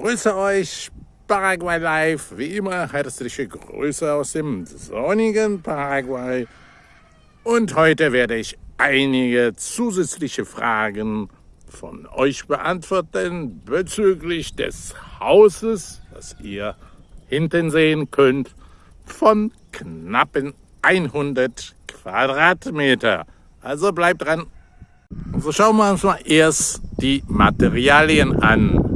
grüße euch, Paraguay Live. Wie immer herzliche Grüße aus dem sonnigen Paraguay. Und heute werde ich einige zusätzliche Fragen von euch beantworten bezüglich des Hauses, das ihr hinten sehen könnt, von knappen 100 Quadratmeter. Also bleibt dran. So schauen wir uns mal erst die Materialien an.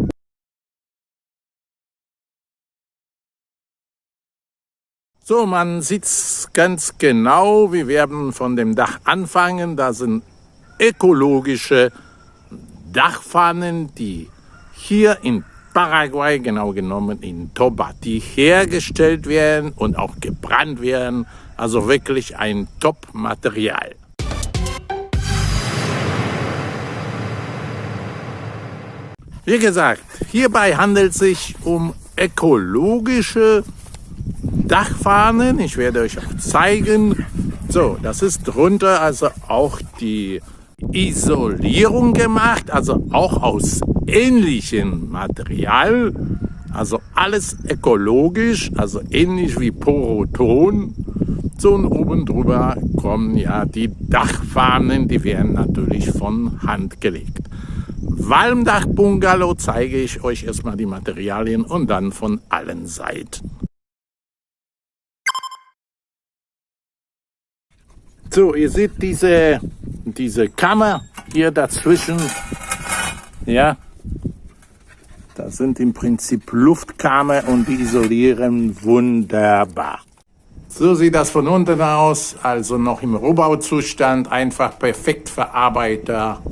So, man sieht es ganz genau. Wir werden von dem Dach anfangen. Da sind ökologische Dachpfannen, die hier in Paraguay, genau genommen in Tobati, hergestellt werden und auch gebrannt werden. Also wirklich ein Top-Material. Wie gesagt, hierbei handelt es sich um ökologische Dachfahnen. Ich werde euch auch zeigen. So, das ist drunter also auch die Isolierung gemacht, also auch aus ähnlichem Material. Also alles ökologisch, also ähnlich wie Poroton. So und oben drüber kommen ja die Dachfahnen, die werden natürlich von Hand gelegt. Walmdach-Bungalow zeige ich euch erstmal die Materialien und dann von allen Seiten. So, ihr seht diese, diese Kammer hier dazwischen. Ja, das sind im Prinzip Luftkammer und die isolieren wunderbar. So sieht das von unten aus, also noch im Rohbauzustand, einfach perfekt Verarbeiter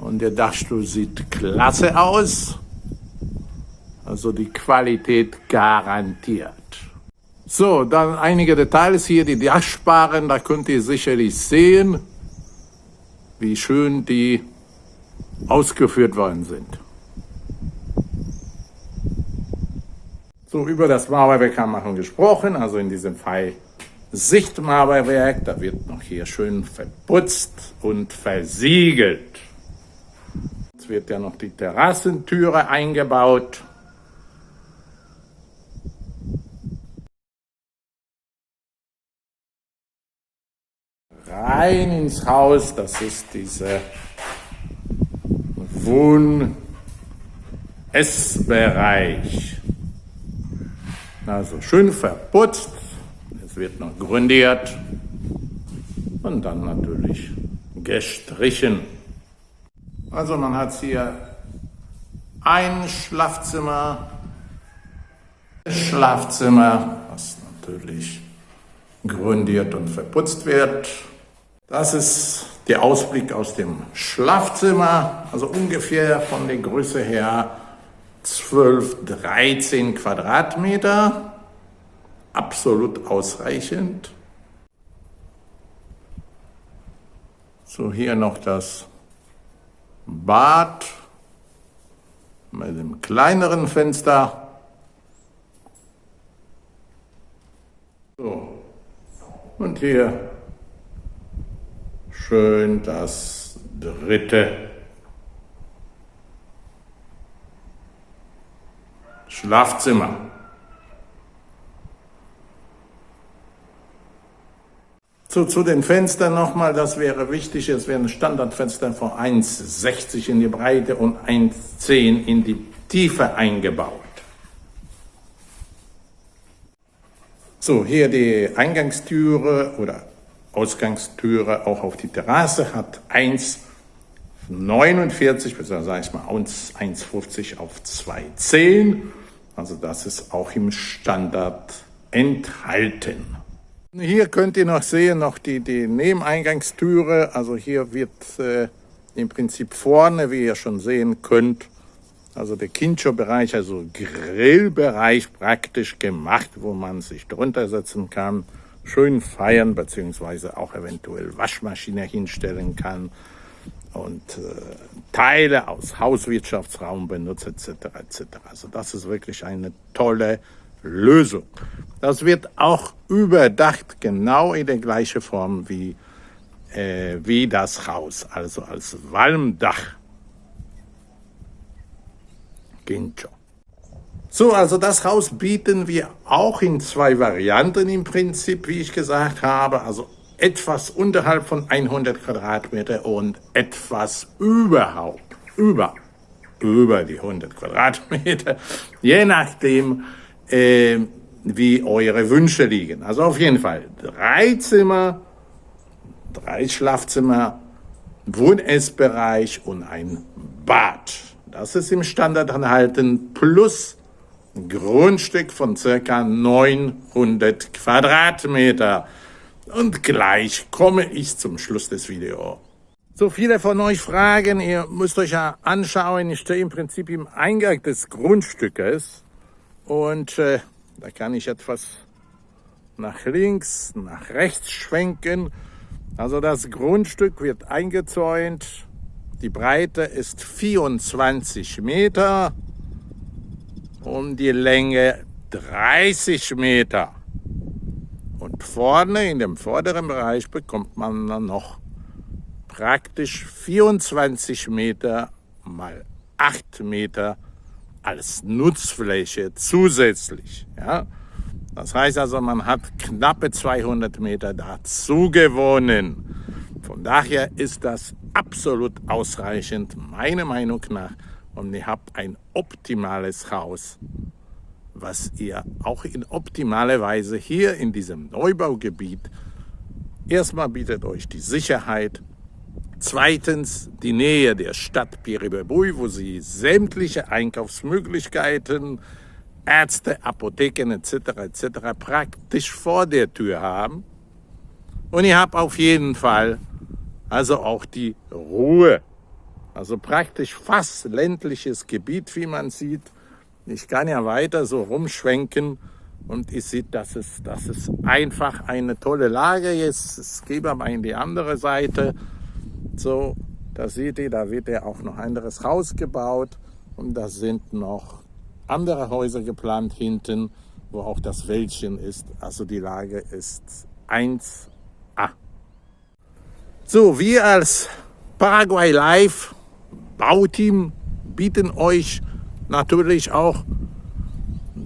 und der Dachstuhl sieht klasse aus. Also die Qualität garantiert. So, dann einige Details hier, die Dachsparren, da könnt ihr sicherlich sehen, wie schön die ausgeführt worden sind. So, über das Mauerwerk haben wir schon gesprochen, also in diesem Fall Sichtmauerwerk, da wird noch hier schön verputzt und versiegelt wird ja noch die Terrassentüre eingebaut. Rein ins Haus, das ist diese Wohn-Essbereich. Also schön verputzt, es wird noch grundiert und dann natürlich gestrichen. Also man hat hier ein Schlafzimmer, Schlafzimmer, was natürlich grundiert und verputzt wird. Das ist der Ausblick aus dem Schlafzimmer, also ungefähr von der Größe her 12, 13 Quadratmeter. Absolut ausreichend. So, hier noch das Bad mit dem kleineren Fenster. So. Und hier schön das dritte Schlafzimmer. So, zu den Fenstern nochmal, das wäre wichtig, es wären Standardfenster von 1,60 in die Breite und 1,10 in die Tiefe eingebaut. So, hier die Eingangstüre oder Ausgangstüre auch auf die Terrasse hat 1,49, beziehungsweise sage ich mal 1,50 auf 2,10. Also das ist auch im Standard enthalten. Hier könnt ihr noch sehen, noch die, die Nebeneingangstüre. Also hier wird äh, im Prinzip vorne, wie ihr schon sehen könnt, also der Kincho-Bereich, also Grillbereich praktisch gemacht, wo man sich drunter setzen kann, schön feiern, beziehungsweise auch eventuell Waschmaschine hinstellen kann und äh, Teile aus Hauswirtschaftsraum benutzt, etc. etc. Also das ist wirklich eine tolle Lösung. Das wird auch überdacht, genau in der gleichen Form wie, äh, wie das Haus, also als Walmdach. Kincho. So, also das Haus bieten wir auch in zwei Varianten im Prinzip, wie ich gesagt habe. Also etwas unterhalb von 100 Quadratmeter und etwas überhaupt, über, über die 100 Quadratmeter, je nachdem, äh, wie eure Wünsche liegen. Also auf jeden Fall drei Zimmer, drei Schlafzimmer, Wohn-Essbereich und ein Bad. Das ist im Standard enthalten, plus Grundstück von circa 900 Quadratmeter. Und gleich komme ich zum Schluss des Videos. So viele von euch fragen, ihr müsst euch ja anschauen, ich stehe im Prinzip im Eingang des Grundstückes und äh, da kann ich etwas nach links, nach rechts schwenken. Also das Grundstück wird eingezäunt. Die Breite ist 24 Meter und die Länge 30 Meter. Und vorne in dem vorderen Bereich bekommt man dann noch praktisch 24 Meter mal 8 Meter als Nutzfläche zusätzlich. Ja? Das heißt also, man hat knappe 200 Meter dazu gewonnen. Von daher ist das absolut ausreichend, meiner Meinung nach. Und ihr habt ein optimales Haus, was ihr auch in optimaler Weise hier in diesem Neubaugebiet erstmal bietet euch die Sicherheit, Zweitens die Nähe der Stadt Piribebui, wo Sie sämtliche Einkaufsmöglichkeiten, Ärzte, Apotheken etc. etc. praktisch vor der Tür haben. Und ihr habt auf jeden Fall also auch die Ruhe. Also praktisch fast ländliches Gebiet, wie man sieht. Ich kann ja weiter so rumschwenken und ihr seht, das ist, das ist einfach eine tolle Lage. Jetzt gehen wir mal in die andere Seite. So, da seht ihr, da wird ja auch noch anderes Haus gebaut und da sind noch andere Häuser geplant hinten, wo auch das Wäldchen ist. Also die Lage ist 1A. So, wir als Paraguay Live Bauteam bieten euch natürlich auch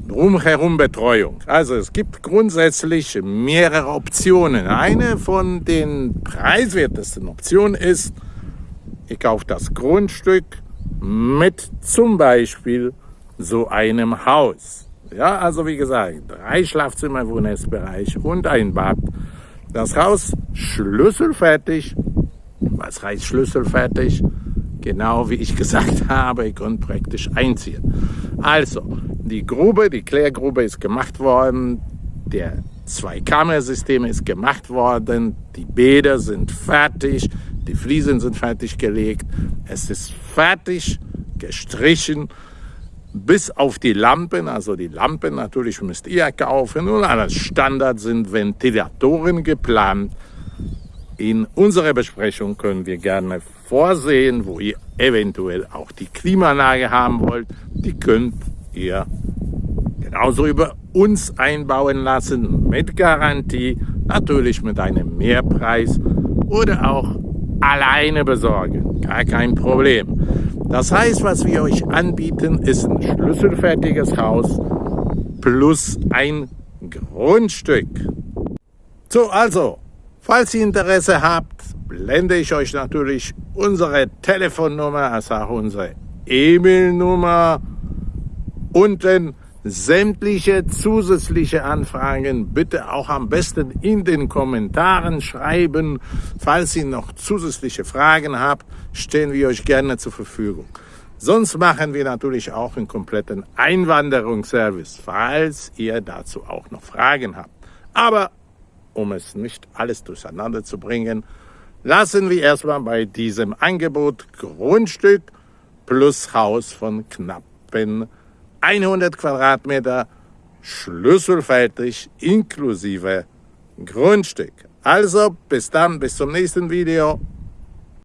drumherum Betreuung. Also es gibt grundsätzlich mehrere Optionen. Eine von den preiswertesten Optionen ist, ihr kauft das Grundstück mit zum Beispiel so einem Haus. Ja, also wie gesagt, drei Schlafzimmer, Wohnessbereich und ein Bad. Das Haus schlüsselfertig. Was heißt schlüsselfertig? Genau wie ich gesagt habe, ihr könnt praktisch einziehen. Also, die Grube, die Klärgrube ist gemacht worden, der Zweikammersystem ist gemacht worden, die Bäder sind fertig, die Fliesen sind fertig gelegt, es ist fertig gestrichen, bis auf die Lampen, also die Lampen natürlich müsst ihr kaufen und als Standard sind Ventilatoren geplant. In unserer Besprechung können wir gerne vorsehen, wo ihr eventuell auch die Klimaanlage haben wollt. Die könnt ihr genauso über uns einbauen lassen mit Garantie, natürlich mit einem Mehrpreis oder auch alleine besorgen. Gar kein Problem. Das heißt, was wir euch anbieten, ist ein schlüsselfertiges Haus plus ein Grundstück. So, also, falls ihr Interesse habt, blende ich euch natürlich unsere Telefonnummer, also auch unsere E-Mail-Nummer unten sämtliche zusätzliche Anfragen bitte auch am besten in den Kommentaren schreiben. Falls ihr noch zusätzliche Fragen habt, stehen wir euch gerne zur Verfügung. Sonst machen wir natürlich auch einen kompletten Einwanderungsservice, falls ihr dazu auch noch Fragen habt. Aber um es nicht alles durcheinander zu bringen, lassen wir erstmal bei diesem Angebot Grundstück plus Haus von knappen 100 Quadratmeter schlüsselfertig inklusive Grundstück. Also bis dann, bis zum nächsten Video.